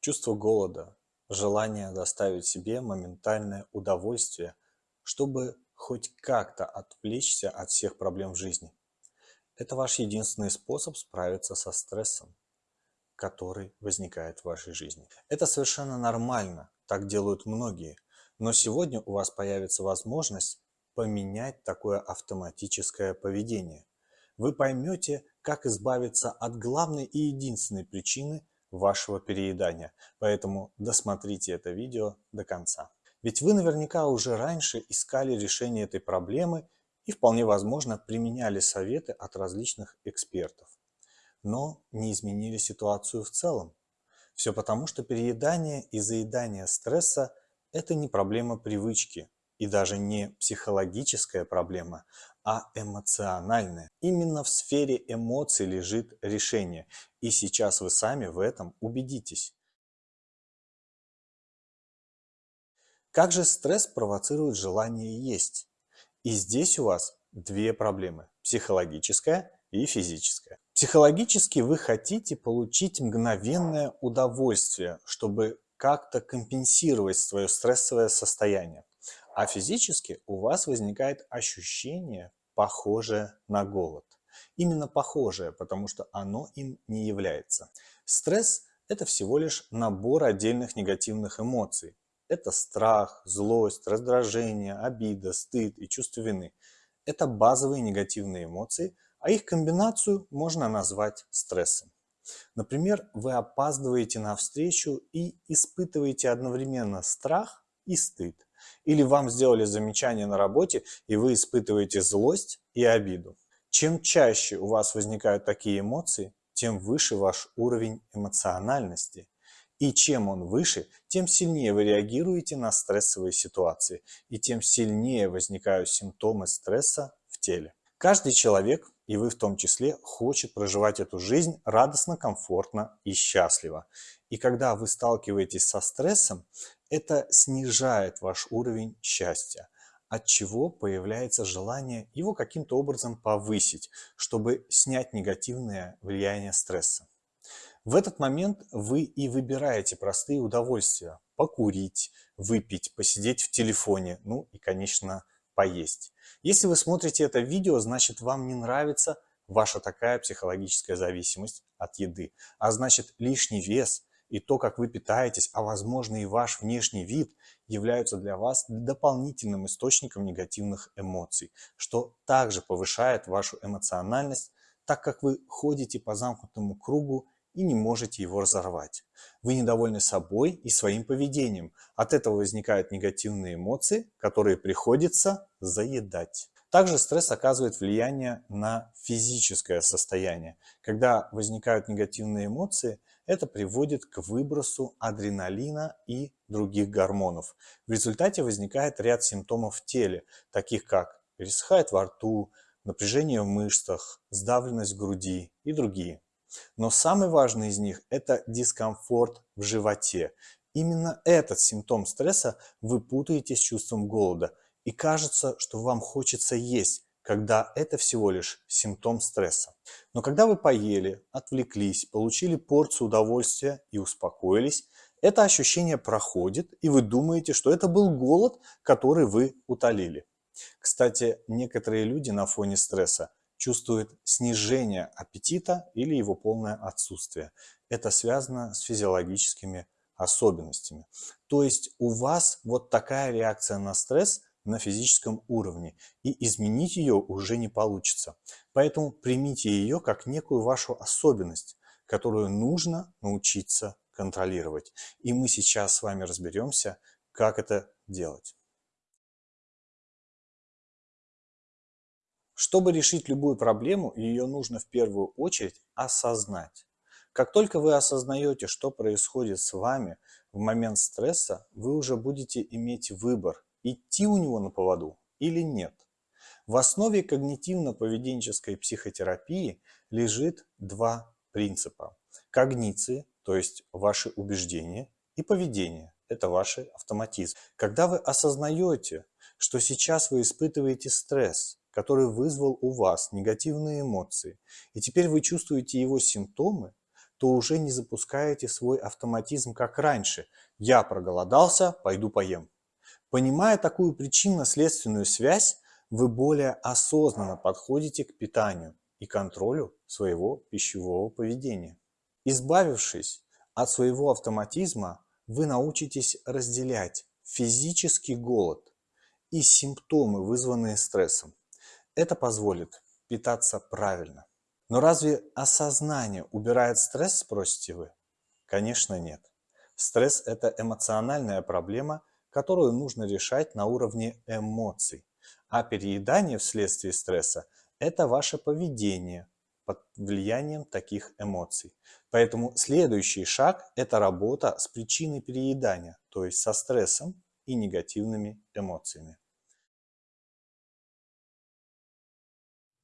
Чувство голода, желание доставить себе моментальное удовольствие, чтобы хоть как-то отвлечься от всех проблем в жизни. Это ваш единственный способ справиться со стрессом, который возникает в вашей жизни. Это совершенно нормально, так делают многие, но сегодня у вас появится возможность поменять такое автоматическое поведение. Вы поймете, как избавиться от главной и единственной причины вашего переедания. Поэтому досмотрите это видео до конца. Ведь вы наверняка уже раньше искали решение этой проблемы и вполне возможно применяли советы от различных экспертов. Но не изменили ситуацию в целом. Все потому, что переедание и заедание стресса – это не проблема привычки и даже не психологическая проблема, а эмоциональное. Именно в сфере эмоций лежит решение, и сейчас вы сами в этом убедитесь. Как же стресс провоцирует желание есть? И здесь у вас две проблемы – психологическая и физическая. Психологически вы хотите получить мгновенное удовольствие, чтобы как-то компенсировать свое стрессовое состояние. А физически у вас возникает ощущение, похожее на голод. Именно похожее, потому что оно им не является. Стресс – это всего лишь набор отдельных негативных эмоций. Это страх, злость, раздражение, обида, стыд и чувство вины. Это базовые негативные эмоции, а их комбинацию можно назвать стрессом. Например, вы опаздываете на встречу и испытываете одновременно страх и стыд. Или вам сделали замечание на работе, и вы испытываете злость и обиду. Чем чаще у вас возникают такие эмоции, тем выше ваш уровень эмоциональности. И чем он выше, тем сильнее вы реагируете на стрессовые ситуации, и тем сильнее возникают симптомы стресса в теле. Каждый человек, и вы в том числе, хочет проживать эту жизнь радостно, комфортно и счастливо. И когда вы сталкиваетесь со стрессом, это снижает ваш уровень счастья, от чего появляется желание его каким-то образом повысить, чтобы снять негативное влияние стресса. В этот момент вы и выбираете простые удовольствия – покурить, выпить, посидеть в телефоне, ну и, конечно, поесть. Если вы смотрите это видео, значит вам не нравится ваша такая психологическая зависимость от еды, а значит лишний вес – и то, как вы питаетесь, а возможно и ваш внешний вид, являются для вас дополнительным источником негативных эмоций, что также повышает вашу эмоциональность, так как вы ходите по замкнутому кругу и не можете его разорвать. Вы недовольны собой и своим поведением. От этого возникают негативные эмоции, которые приходится заедать. Также стресс оказывает влияние на физическое состояние. Когда возникают негативные эмоции, это приводит к выбросу адреналина и других гормонов. В результате возникает ряд симптомов в теле, таких как пересыхает во рту, напряжение в мышцах, сдавленность в груди и другие. Но самый важный из них – это дискомфорт в животе. Именно этот симптом стресса вы путаете с чувством голода – и кажется, что вам хочется есть, когда это всего лишь симптом стресса. Но когда вы поели, отвлеклись, получили порцию удовольствия и успокоились, это ощущение проходит, и вы думаете, что это был голод, который вы утолили. Кстати, некоторые люди на фоне стресса чувствуют снижение аппетита или его полное отсутствие. Это связано с физиологическими особенностями. То есть у вас вот такая реакция на стресс на физическом уровне, и изменить ее уже не получится. Поэтому примите ее как некую вашу особенность, которую нужно научиться контролировать. И мы сейчас с вами разберемся, как это делать. Чтобы решить любую проблему, ее нужно в первую очередь осознать. Как только вы осознаете, что происходит с вами в момент стресса, вы уже будете иметь выбор идти у него на поводу или нет. В основе когнитивно-поведенческой психотерапии лежит два принципа. Когниции, то есть ваши убеждения, и поведение, это ваши автоматизм. Когда вы осознаете, что сейчас вы испытываете стресс, который вызвал у вас негативные эмоции, и теперь вы чувствуете его симптомы, то уже не запускаете свой автоматизм как раньше. Я проголодался, пойду поем. Понимая такую причинно-следственную связь, вы более осознанно подходите к питанию и контролю своего пищевого поведения. Избавившись от своего автоматизма, вы научитесь разделять физический голод и симптомы, вызванные стрессом. Это позволит питаться правильно. Но разве осознание убирает стресс, спросите вы? Конечно, нет. Стресс – это эмоциональная проблема, которую нужно решать на уровне эмоций. А переедание вследствие стресса – это ваше поведение под влиянием таких эмоций. Поэтому следующий шаг – это работа с причиной переедания, то есть со стрессом и негативными эмоциями.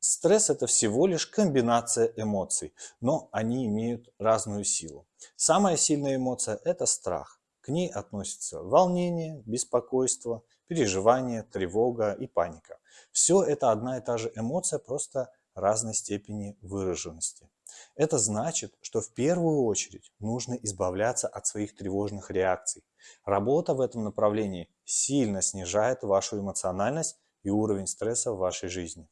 Стресс – это всего лишь комбинация эмоций, но они имеют разную силу. Самая сильная эмоция – это страх. К ней относятся волнение, беспокойство, переживание, тревога и паника. Все это одна и та же эмоция, просто разной степени выраженности. Это значит, что в первую очередь нужно избавляться от своих тревожных реакций. Работа в этом направлении сильно снижает вашу эмоциональность и уровень стресса в вашей жизни.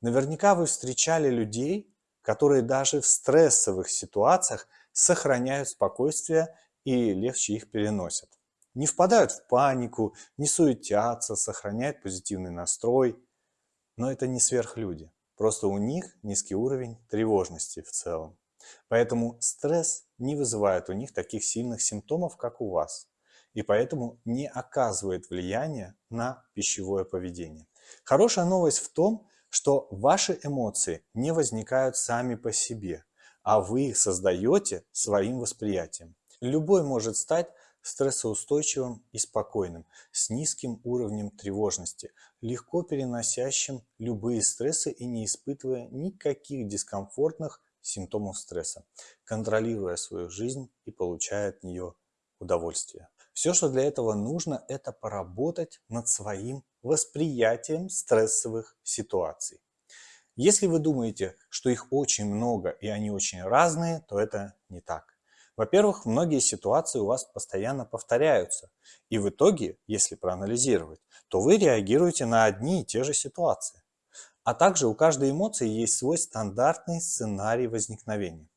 Наверняка вы встречали людей, которые даже в стрессовых ситуациях сохраняют спокойствие и легче их переносят. Не впадают в панику, не суетятся, сохраняют позитивный настрой. Но это не сверхлюди. Просто у них низкий уровень тревожности в целом. Поэтому стресс не вызывает у них таких сильных симптомов, как у вас. И поэтому не оказывает влияния на пищевое поведение. Хорошая новость в том, что ваши эмоции не возникают сами по себе, а вы их создаете своим восприятием. Любой может стать стрессоустойчивым и спокойным, с низким уровнем тревожности, легко переносящим любые стрессы и не испытывая никаких дискомфортных симптомов стресса, контролируя свою жизнь и получая от нее удовольствие. Все, что для этого нужно, это поработать над своим восприятием стрессовых ситуаций. Если вы думаете, что их очень много и они очень разные, то это не так. Во-первых, многие ситуации у вас постоянно повторяются, и в итоге, если проанализировать, то вы реагируете на одни и те же ситуации. А также у каждой эмоции есть свой стандартный сценарий возникновения.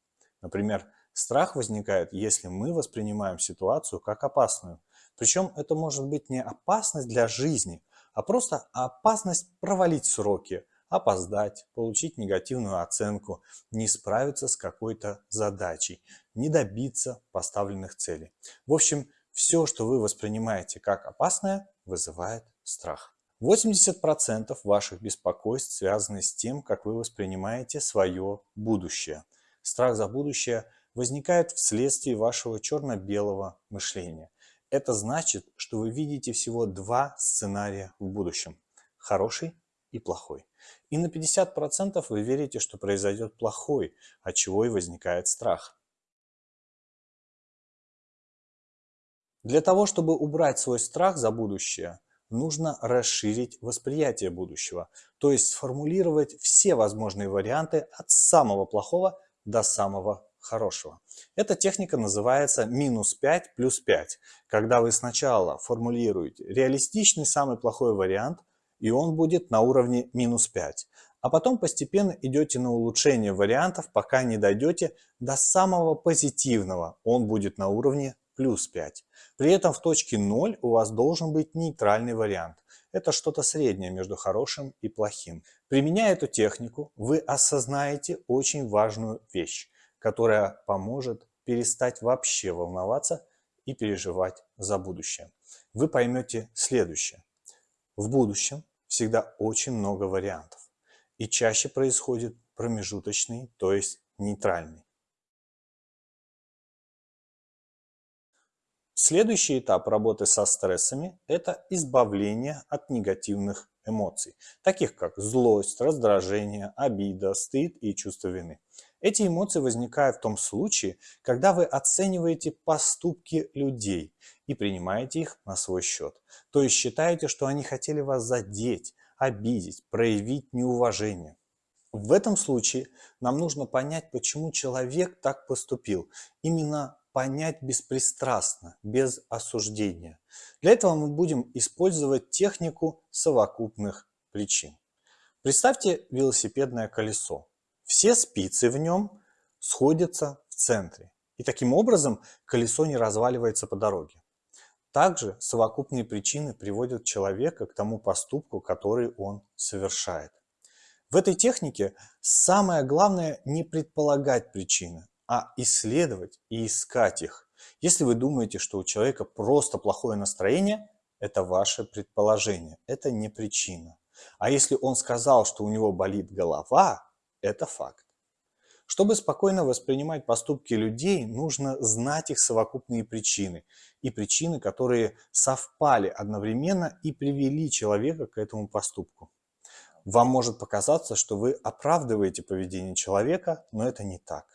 Например, страх возникает, если мы воспринимаем ситуацию как опасную. Причем это может быть не опасность для жизни, а просто опасность провалить сроки, опоздать, получить негативную оценку, не справиться с какой-то задачей, не добиться поставленных целей. В общем, все, что вы воспринимаете как опасное, вызывает страх. 80% ваших беспокойств связаны с тем, как вы воспринимаете свое будущее. Страх за будущее возникает вследствие вашего черно-белого мышления. Это значит, что вы видите всего два сценария в будущем – хороший и плохой. И на 50% вы верите, что произойдет плохой, от чего и возникает страх. Для того, чтобы убрать свой страх за будущее, нужно расширить восприятие будущего, то есть сформулировать все возможные варианты от самого плохого до самого хорошего. Эта техника называется минус 5 плюс 5, когда вы сначала формулируете реалистичный самый плохой вариант, и он будет на уровне минус 5, а потом постепенно идете на улучшение вариантов, пока не дойдете до самого позитивного, он будет на уровне плюс 5. При этом в точке 0 у вас должен быть нейтральный вариант. Это что-то среднее между хорошим и плохим. Применяя эту технику, вы осознаете очень важную вещь которая поможет перестать вообще волноваться и переживать за будущее. Вы поймете следующее. В будущем всегда очень много вариантов. И чаще происходит промежуточный, то есть нейтральный. Следующий этап работы со стрессами – это избавление от негативных эмоций, таких как злость, раздражение, обида, стыд и чувство вины. Эти эмоции возникают в том случае, когда вы оцениваете поступки людей и принимаете их на свой счет. То есть считаете, что они хотели вас задеть, обидеть, проявить неуважение. В этом случае нам нужно понять, почему человек так поступил. Именно понять беспристрастно, без осуждения. Для этого мы будем использовать технику совокупных причин. Представьте велосипедное колесо. Все спицы в нем сходятся в центре. И таким образом колесо не разваливается по дороге. Также совокупные причины приводят человека к тому поступку, который он совершает. В этой технике самое главное не предполагать причины, а исследовать и искать их. Если вы думаете, что у человека просто плохое настроение, это ваше предположение, это не причина. А если он сказал, что у него болит голова, это факт. Чтобы спокойно воспринимать поступки людей, нужно знать их совокупные причины и причины, которые совпали одновременно и привели человека к этому поступку. Вам может показаться, что вы оправдываете поведение человека, но это не так.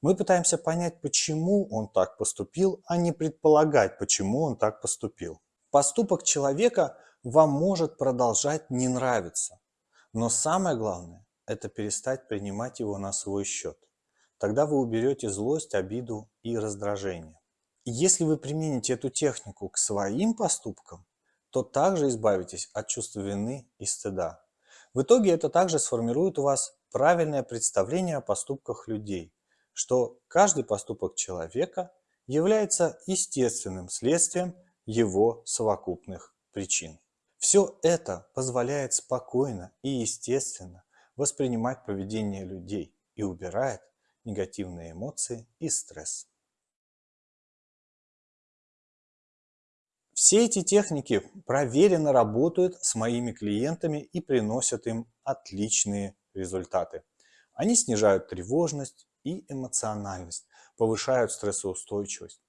Мы пытаемся понять, почему он так поступил, а не предполагать, почему он так поступил. Поступок человека вам может продолжать не нравиться. Но самое главное – это перестать принимать его на свой счет. Тогда вы уберете злость, обиду и раздражение. И если вы примените эту технику к своим поступкам, то также избавитесь от чувства вины и стыда. В итоге это также сформирует у вас правильное представление о поступках людей, что каждый поступок человека является естественным следствием его совокупных причин. Все это позволяет спокойно и естественно воспринимать поведение людей и убирает негативные эмоции и стресс. Все эти техники проверенно работают с моими клиентами и приносят им отличные результаты. Они снижают тревожность, и эмоциональность, повышают стрессоустойчивость.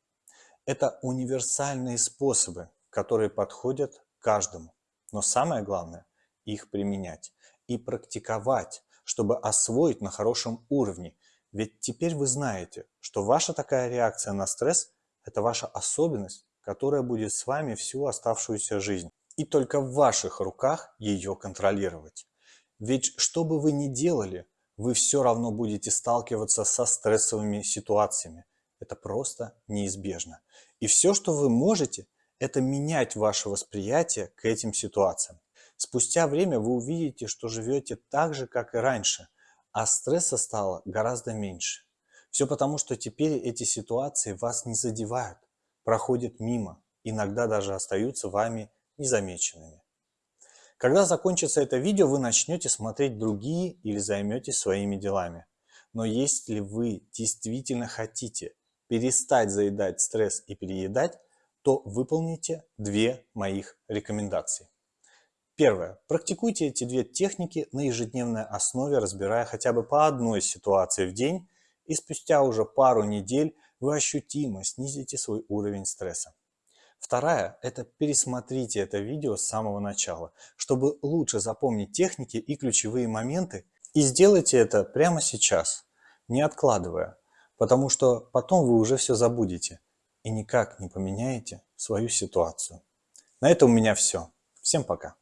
Это универсальные способы, которые подходят каждому. Но самое главное – их применять и практиковать, чтобы освоить на хорошем уровне. Ведь теперь вы знаете, что ваша такая реакция на стресс – это ваша особенность, которая будет с вами всю оставшуюся жизнь. И только в ваших руках ее контролировать. Ведь что бы вы ни делали, вы все равно будете сталкиваться со стрессовыми ситуациями. Это просто неизбежно. И все, что вы можете, это менять ваше восприятие к этим ситуациям. Спустя время вы увидите, что живете так же, как и раньше, а стресса стало гораздо меньше. Все потому, что теперь эти ситуации вас не задевают, проходят мимо, иногда даже остаются вами незамеченными. Когда закончится это видео, вы начнете смотреть другие или займетесь своими делами. Но если вы действительно хотите перестать заедать стресс и переедать, то выполните две моих рекомендации. Первое. Практикуйте эти две техники на ежедневной основе, разбирая хотя бы по одной ситуации в день, и спустя уже пару недель вы ощутимо снизите свой уровень стресса. Вторая – это пересмотрите это видео с самого начала, чтобы лучше запомнить техники и ключевые моменты. И сделайте это прямо сейчас, не откладывая, потому что потом вы уже все забудете и никак не поменяете свою ситуацию. На этом у меня все. Всем пока.